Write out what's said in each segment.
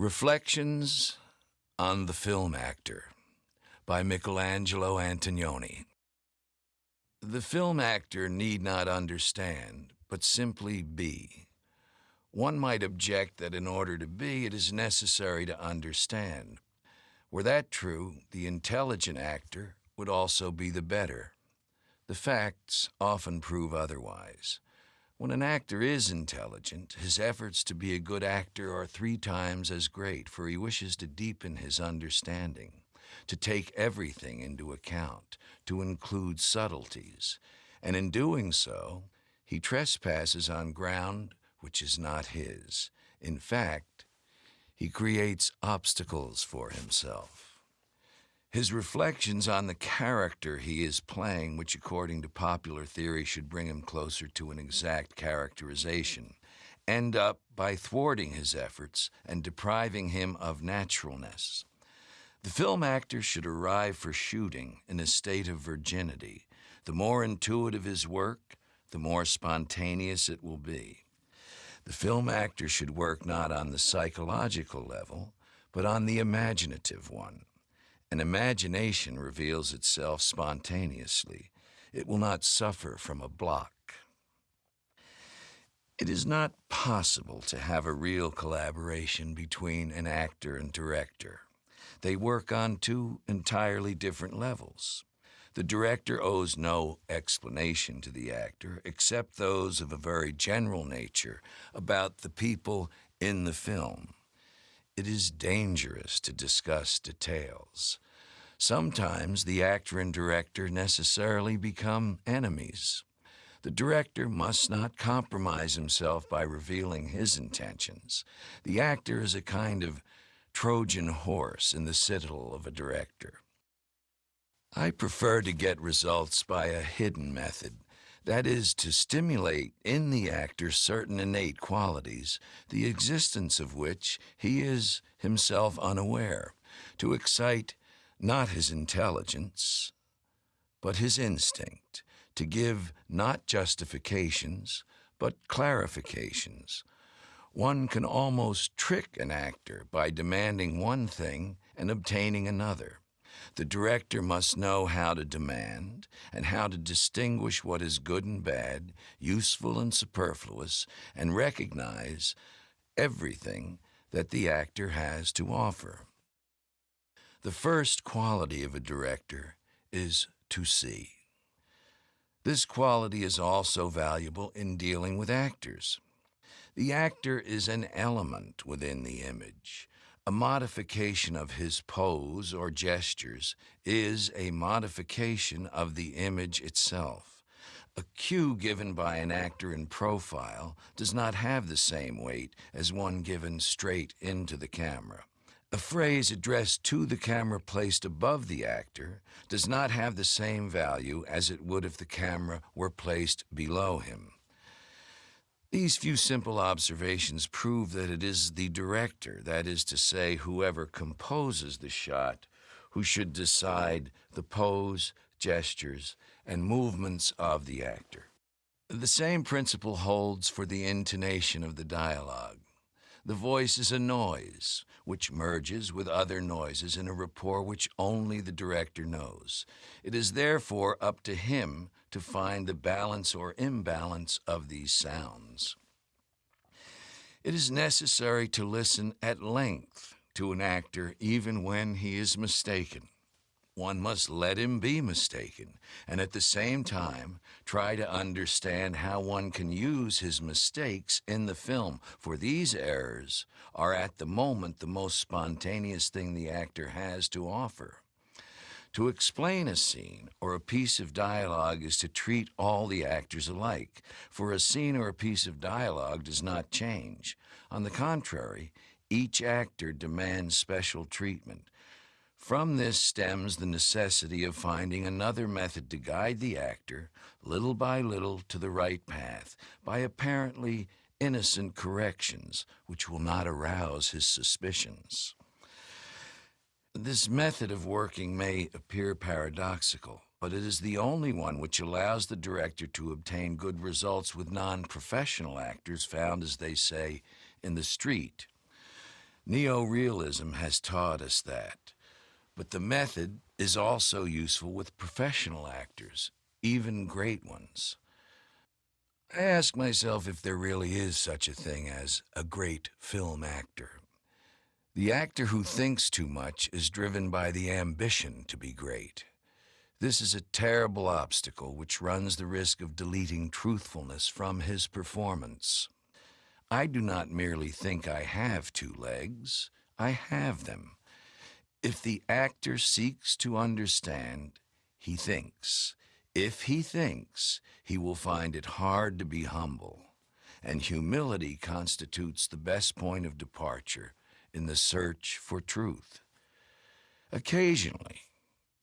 Reflections on the Film Actor by Michelangelo Antonioni. The film actor need not understand, but simply be. One might object that in order to be, it is necessary to understand. Were that true, the intelligent actor would also be the better. The facts often prove otherwise. When an actor is intelligent, his efforts to be a good actor are three times as great, for he wishes to deepen his understanding, to take everything into account, to include subtleties, and in doing so, he trespasses on ground which is not his. In fact, he creates obstacles for himself. His reflections on the character he is playing, which according to popular theory should bring him closer to an exact characterization, end up by thwarting his efforts and depriving him of naturalness. The film actor should arrive for shooting in a state of virginity. The more intuitive his work, the more spontaneous it will be. The film actor should work not on the psychological level, but on the imaginative one. An imagination reveals itself spontaneously. It will not suffer from a block. It is not possible to have a real collaboration between an actor and director. They work on two entirely different levels. The director owes no explanation to the actor except those of a very general nature about the people in the film. It is dangerous to discuss details. Sometimes the actor and director necessarily become enemies. The director must not compromise himself by revealing his intentions. The actor is a kind of Trojan horse in the citadel of a director. I prefer to get results by a hidden method that is, to stimulate in the actor certain innate qualities, the existence of which he is himself unaware, to excite not his intelligence, but his instinct, to give not justifications, but clarifications. One can almost trick an actor by demanding one thing and obtaining another. The director must know how to demand and how to distinguish what is good and bad, useful and superfluous, and recognize everything that the actor has to offer. The first quality of a director is to see. This quality is also valuable in dealing with actors. The actor is an element within the image. A modification of his pose or gestures is a modification of the image itself. A cue given by an actor in profile does not have the same weight as one given straight into the camera. A phrase addressed to the camera placed above the actor does not have the same value as it would if the camera were placed below him. These few simple observations prove that it is the director, that is to say, whoever composes the shot, who should decide the pose, gestures, and movements of the actor. The same principle holds for the intonation of the dialogue. The voice is a noise, which merges with other noises in a rapport which only the director knows. It is therefore up to him to find the balance or imbalance of these sounds. It is necessary to listen at length to an actor even when he is mistaken. One must let him be mistaken, and at the same time try to understand how one can use his mistakes in the film, for these errors are at the moment the most spontaneous thing the actor has to offer. To explain a scene or a piece of dialogue is to treat all the actors alike, for a scene or a piece of dialogue does not change. On the contrary, each actor demands special treatment. From this stems the necessity of finding another method to guide the actor, little by little, to the right path, by apparently innocent corrections, which will not arouse his suspicions. This method of working may appear paradoxical, but it is the only one which allows the director to obtain good results with non-professional actors found, as they say, in the street. Neorealism has taught us that, but the method is also useful with professional actors, even great ones. I ask myself if there really is such a thing as a great film actor. The actor who thinks too much is driven by the ambition to be great. This is a terrible obstacle which runs the risk of deleting truthfulness from his performance. I do not merely think I have two legs, I have them. If the actor seeks to understand, he thinks. If he thinks, he will find it hard to be humble. And humility constitutes the best point of departure in the search for truth. Occasionally,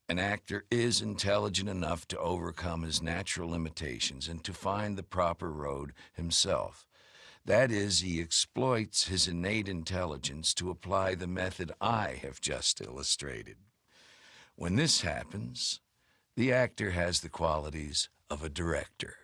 an actor is intelligent enough to overcome his natural limitations and to find the proper road himself. That is, he exploits his innate intelligence to apply the method I have just illustrated. When this happens, the actor has the qualities of a director.